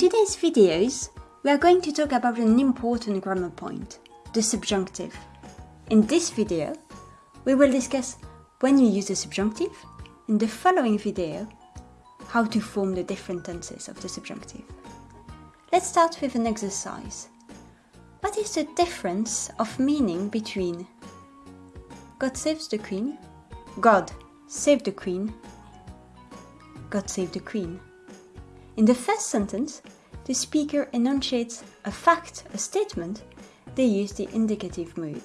today's videos, we are going to talk about an important grammar point, the subjunctive. In this video, we will discuss when you use the subjunctive, in the following video, how to form the different tenses of the subjunctive. Let's start with an exercise. What is the difference of meaning between God saves the Queen, God save the Queen, God save the Queen? In the first sentence, the speaker enunciates a fact, a statement, they use the indicative mood.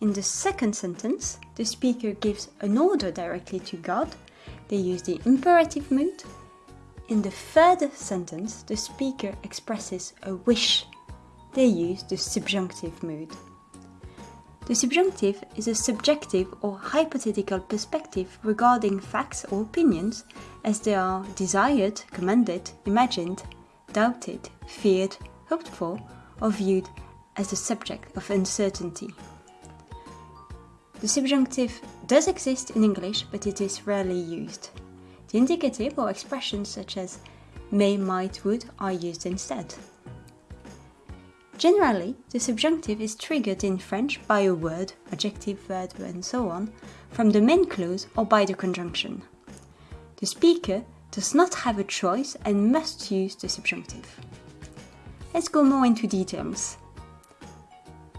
In the second sentence, the speaker gives an order directly to God, they use the imperative mood. In the third sentence, the speaker expresses a wish, they use the subjunctive mood. The subjunctive is a subjective or hypothetical perspective regarding facts or opinions as they are desired, commanded, imagined, doubted, feared, hoped for, or viewed as the subject of uncertainty. The subjunctive does exist in English, but it is rarely used. The indicative or expressions such as may, might, would are used instead. Generally, the subjunctive is triggered in French by a word, adjective, verb, and so on, from the main clause or by the conjunction. The speaker does not have a choice and must use the subjunctive. Let's go more into details.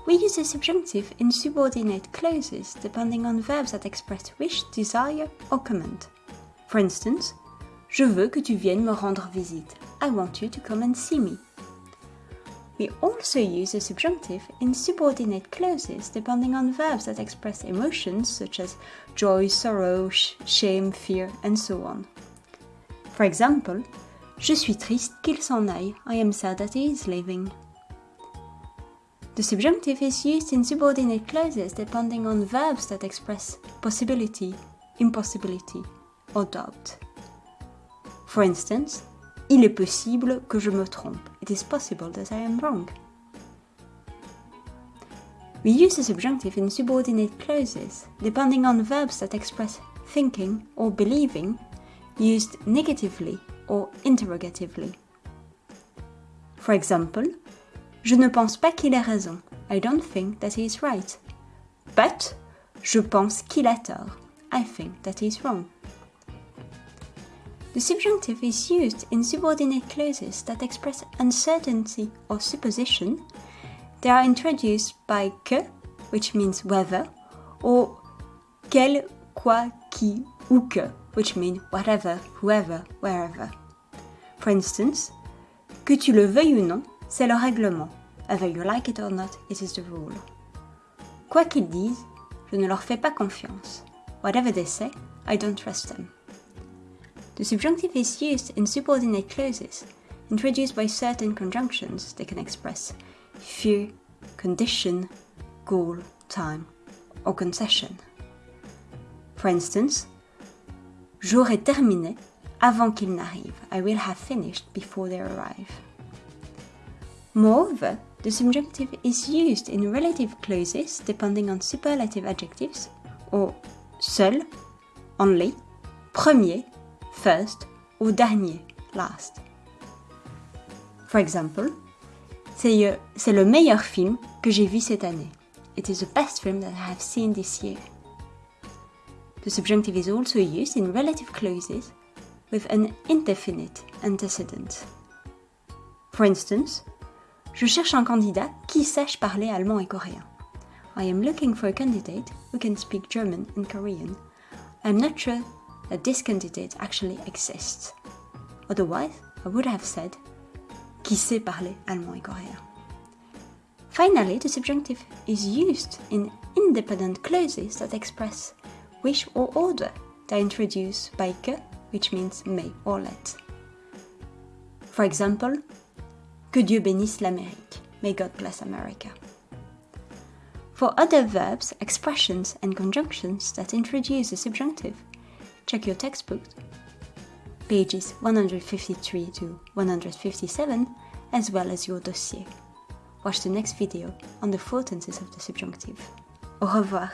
We use the subjunctive in subordinate clauses depending on verbs that express wish, desire, or command. For instance, Je veux que tu viennes me rendre visite. I want you to come and see me. We also use the subjunctive in subordinate clauses depending on verbs that express emotions such as joy, sorrow, sh shame, fear, and so on. For example, Je suis triste qu'il s'en aille. I am sad that he is leaving. The subjunctive is used in subordinate clauses depending on verbs that express possibility, impossibility, or doubt. For instance, Il est possible que je me trompe. It is possible that I am wrong. We use the subjunctive in subordinate clauses, depending on verbs that express thinking or believing, used negatively or interrogatively. For example, Je ne pense pas qu'il ait raison. I don't think that he is right. But, je pense qu'il a tort. I think that he is wrong. The subjunctive is used in subordinate clauses that express uncertainty or supposition. They are introduced by que, which means whether, or quel, quoi, qui, ou que, which mean whatever, whoever, wherever. For instance, que tu le veuilles ou non, c'est le règlement. Whether you like it or not, it is the rule. Quoi qu'ils disent, je ne leur fais pas confiance. Whatever they say, I don't trust them. The subjunctive is used in subordinate clauses, introduced by certain conjunctions that can express fear, condition, goal, time, or concession. For instance, J'aurai terminé avant qu'ils n'arrivent. I will have finished before they arrive. Moreover, the subjunctive is used in relative clauses depending on superlative adjectives or seul, only, premier, first ou dernier, last. For example, c'est le meilleur film que j'ai vu cette année. It is the best film that I have seen this year. The subjunctive is also used in relative clauses with an indefinite antecedent. For instance, je cherche un candidat qui sache parler allemand et coréen. I am looking for a candidate who can speak German and Korean. I'm not sure that this candidate actually exists. Otherwise, I would have said qui sait parler allemand et coréen. Finally, the subjunctive is used in independent clauses that express wish or order. They are introduced by que, which means may or let. For example, que Dieu bénisse l'Amérique. May God bless America. For other verbs, expressions, and conjunctions that introduce a subjunctive, check your textbook, pages 153 to 157, as well as your dossier. Watch the next video on the four tenses of the subjunctive. Au revoir